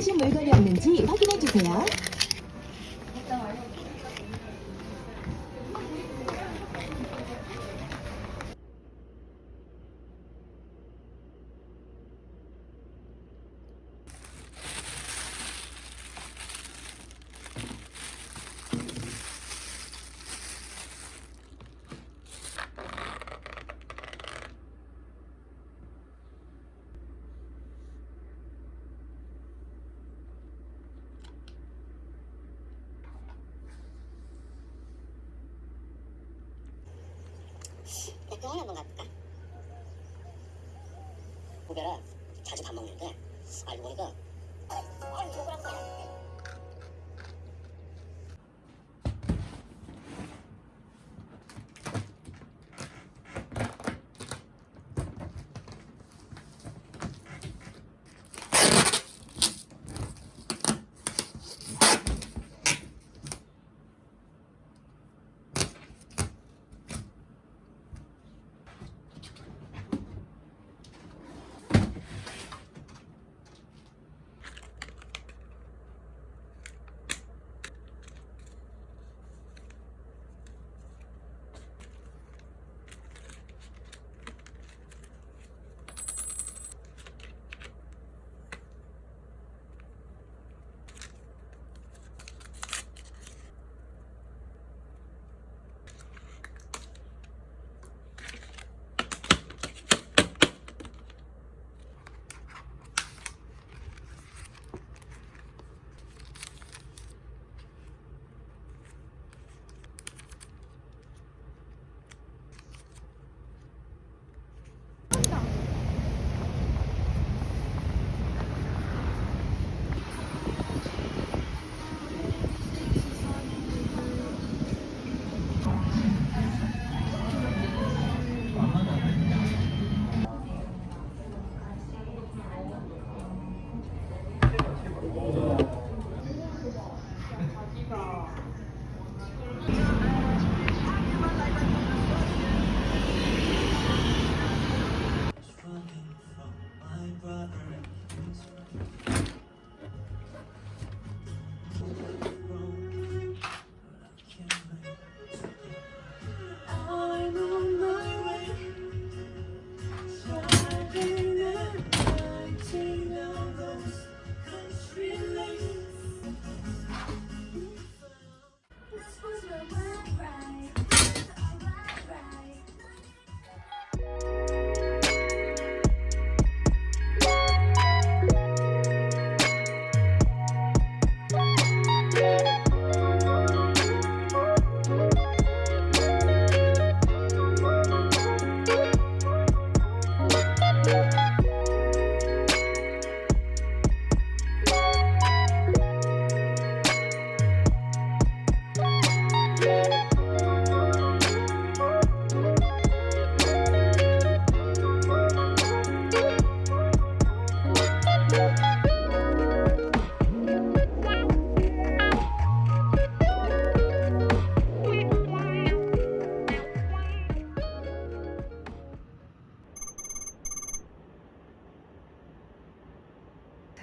가신 물건이 없는지 확인해 주세요. 병원에 한번 갈까? 후배라 자주 밥 먹는데 알고 보니까 아유 저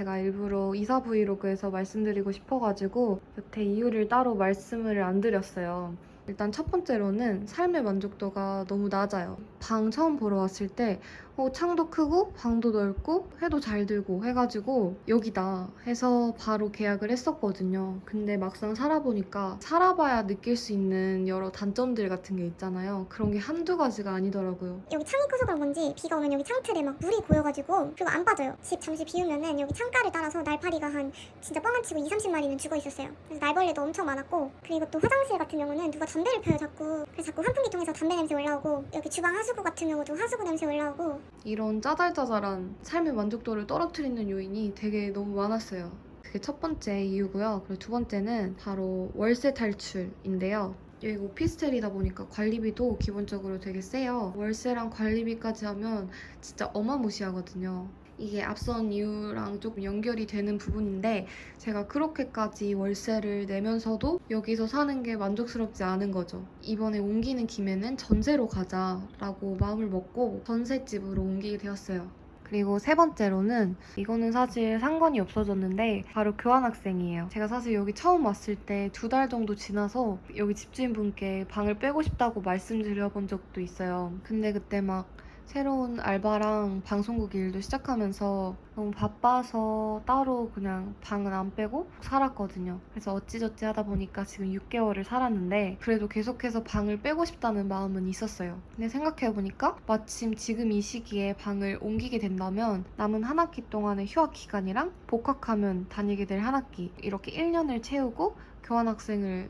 제가 일부러 이사 브이로그에서 말씀드리고 싶어가지고 여태 이유를 따로 말씀을 안 드렸어요. 일단 첫 번째로는 삶의 만족도가 너무 낮아요. 방 처음 보러 왔을 때 어, 창도 크고 방도 넓고 해도 잘 들고 해가지고 여기다 해서 바로 계약을 했었거든요. 근데 막상 살아보니까 살아봐야 느낄 수 있는 여러 단점들 같은 게 있잖아요. 그런 게 한두 가지가 아니더라고요. 여기 창이 커서 그런 건지 비가 오면 여기 창틀에 막 물이 고여가지고 그리고 안 빠져요. 집 잠시 비우면은 여기 창가를 따라서 날파리가 한 진짜 뻥안 치고 2, 30마리는 죽어 있었어요. 그래서 날벌레도 엄청 많았고 그리고 또 화장실 같은 경우는 누가 담배를 펴요 자꾸. 그래서 자꾸 환풍기통에서 담배 냄새 올라오고 여기 주방 하수구 같은 경우도 하수구 냄새 올라오고 이런 짜잘짜잘한 삶의 만족도를 떨어뜨리는 요인이 되게 너무 많았어요. 그게 첫 번째 이유고요. 그리고 두 번째는 바로 월세 탈출인데요. 여기가 오피스텔이다 보니까 관리비도 기본적으로 되게 세요. 월세랑 관리비까지 하면 진짜 어마무시하거든요. 이게 앞선 이유랑 조금 연결이 되는 부분인데 제가 그렇게까지 월세를 내면서도 여기서 사는 게 만족스럽지 않은 거죠. 이번에 옮기는 김에는 전세로 가자라고 마음을 먹고 전셋집으로 옮기게 되었어요. 그리고 세 번째로는 이거는 사실 상관이 없어졌는데 바로 교환학생이에요. 제가 사실 여기 처음 왔을 때 두 달 정도 지나서 여기 집주인분께 방을 빼고 싶다고 말씀드려본 적도 있어요. 근데 그때 막 새로운 알바랑 방송국 일도 시작하면서 너무 바빠서 따로 그냥 방은 안 빼고 살았거든요. 그래서 어찌저찌 하다 보니까 지금 6개월을 살았는데 그래도 계속해서 방을 빼고 싶다는 마음은 있었어요. 근데 생각해보니까 마침 지금 이 시기에 방을 옮기게 된다면 남은 한 학기 동안의 휴학 기간이랑 복학하면 다니게 될 한 학기 이렇게 1년을 채우고 교환학생을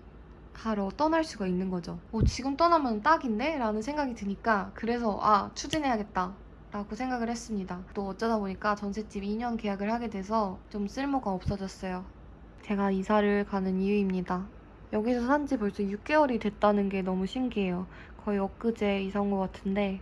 하러 떠날 수가 있는 거죠. 어, 지금 떠나면 딱인데? 라는 생각이 드니까 그래서 아 추진해야겠다 라고 생각을 했습니다. 또 어쩌다 보니까 전셋집 2년 계약을 하게 돼서 좀 쓸모가 없어졌어요. 제가 이사를 가는 이유입니다. 여기서 산 지 벌써 6개월이 됐다는 게 너무 신기해요. 거의 엊그제 이사 온 것 같은데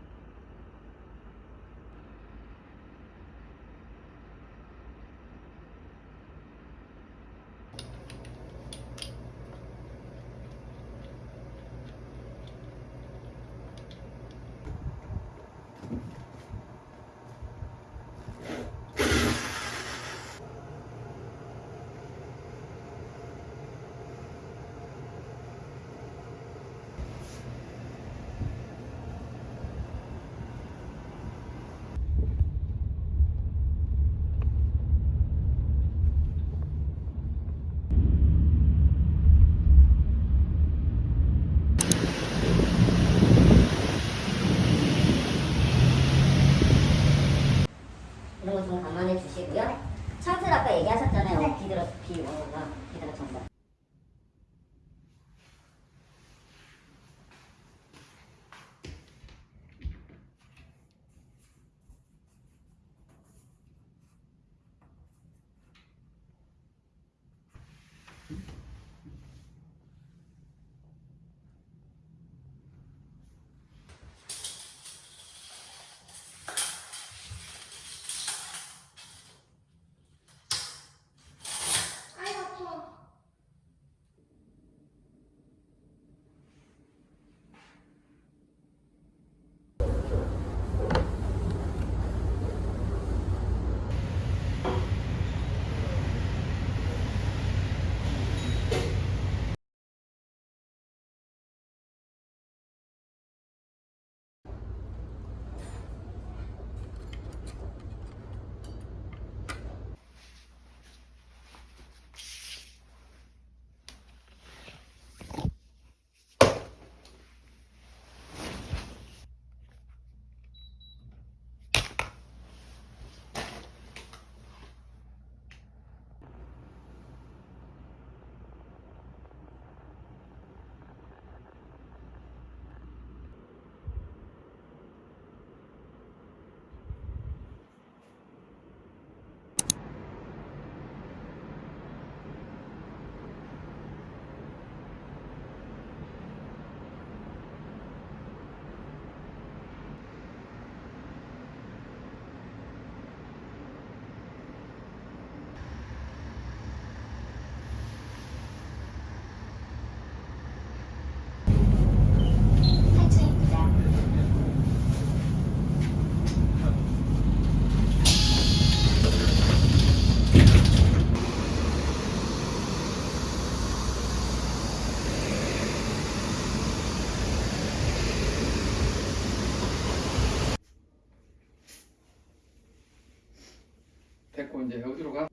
이런 거 좀 감안해 주시고요. 창틀 아까 얘 오는 거 비들어 전부. 이제 어디로 가?